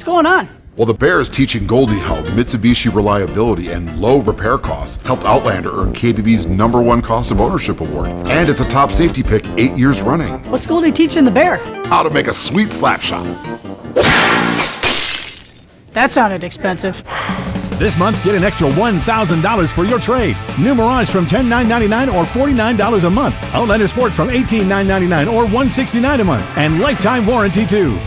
What's going on? Well, the Bear is teaching Goldie how Mitsubishi reliability and low repair costs helped Outlander earn KBB's number one cost of ownership award. And it's a top safety pick eight years running. What's Goldie teaching the bear? How to make a sweet slap shot. That sounded expensive. This month, get an extra $1,000 for your trade. New Mirage from $10,999 or $49 a month. Outlander Sport from $18,999 or $169 a month. And lifetime warranty too.